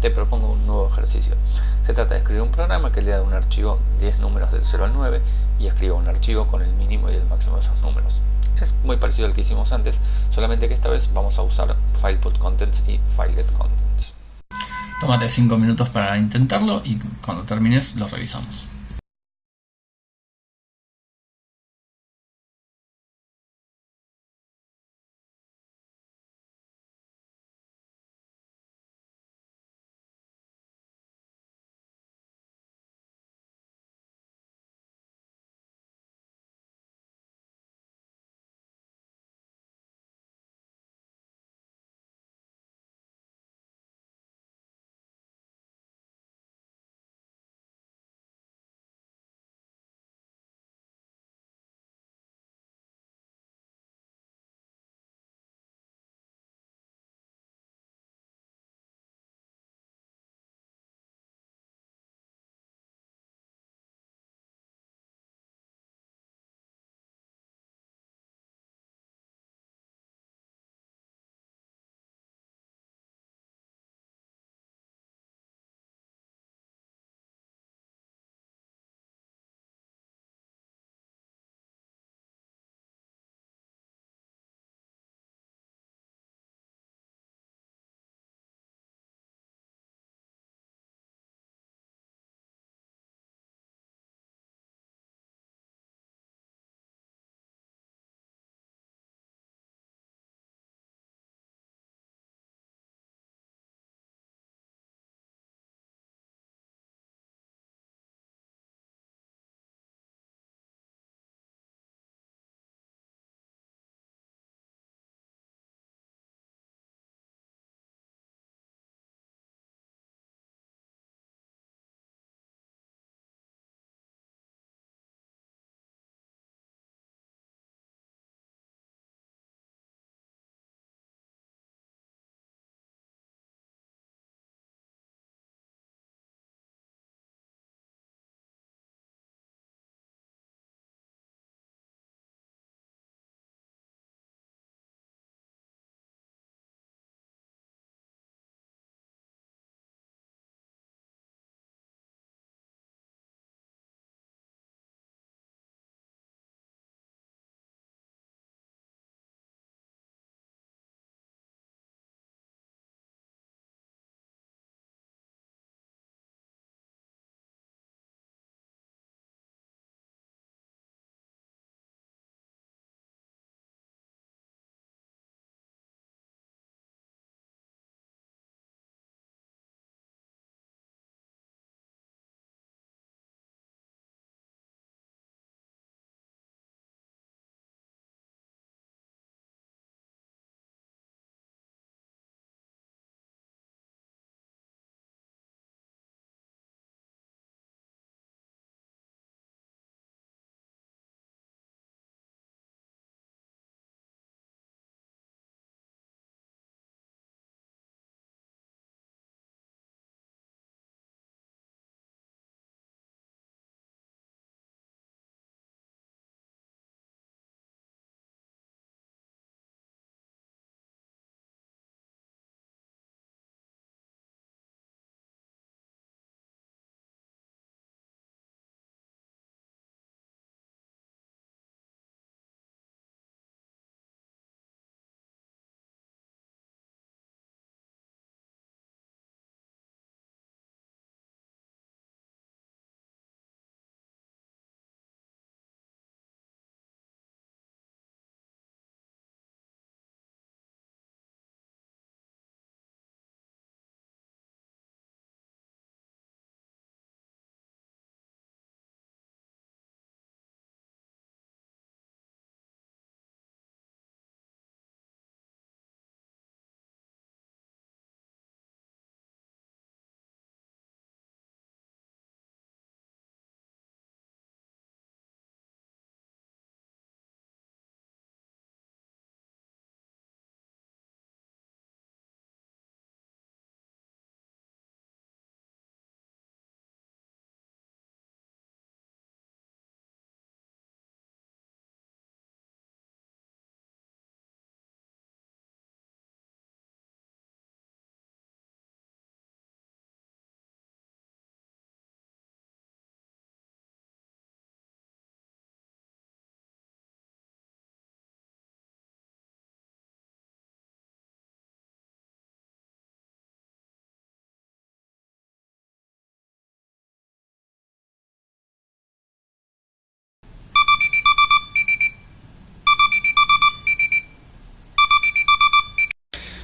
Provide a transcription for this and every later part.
te propongo un nuevo ejercicio. Se trata de escribir un programa que lea de un archivo 10 números del 0 al 9 y escriba un archivo con el mínimo y el máximo de esos números. Es muy parecido al que hicimos antes, solamente que esta vez vamos a usar FilePutContents y FileGetContents. Tómate 5 minutos para intentarlo y cuando termines lo revisamos.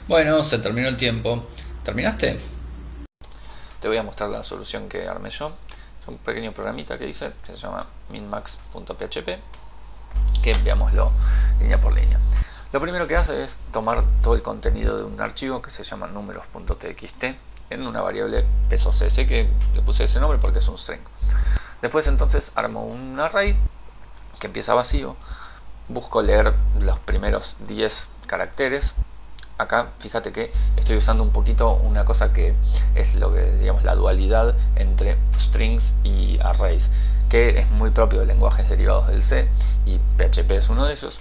Bueno, se terminó el tiempo. ¿Terminaste? Te voy a mostrar la solución que armé yo. Es un pequeño programita que hice que se llama minmax.php que veámoslo línea por línea. Lo primero que hace es tomar todo el contenido de un archivo que se llama números.txt en una variable pesos s que le puse ese nombre porque es un string. Después entonces armo un array que empieza vacío, busco leer los primeros 10 caracteres acá fíjate que estoy usando un poquito una cosa que es lo que digamos la dualidad entre strings y arrays que es muy propio de lenguajes derivados del C y PHP es uno de ellos.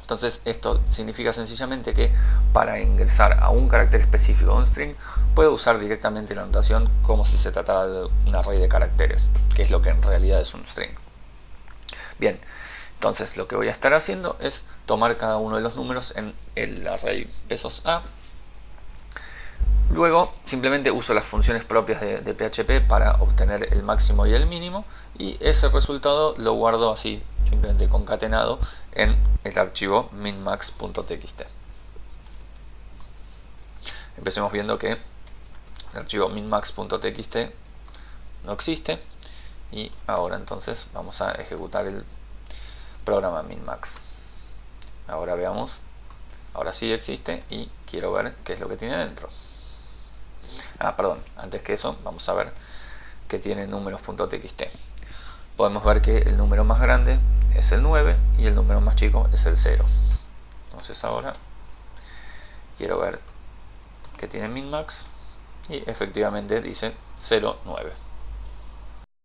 Entonces esto significa sencillamente que para ingresar a un carácter específico de un string puedo usar directamente la notación como si se tratara de un array de caracteres que es lo que en realidad es un string. Bien entonces lo que voy a estar haciendo es tomar cada uno de los números en el array pesos A. Luego simplemente uso las funciones propias de, PHP para obtener el máximo y el mínimo y ese resultado lo guardo así, simplemente concatenado en el archivo minmax.txt. Empecemos viendo que el archivo minmax.txt no existe y ahora entonces vamos a ejecutar el programa minmax ahora veamos. Ahora sí existe y quiero ver qué es lo que tiene dentro. Ah perdón. Antes que eso vamos a ver que tiene números.txt podemos ver que el número más grande es el 9 y el número más chico es el 0 entonces ahora quiero ver que tiene minmax y efectivamente dice 0, 9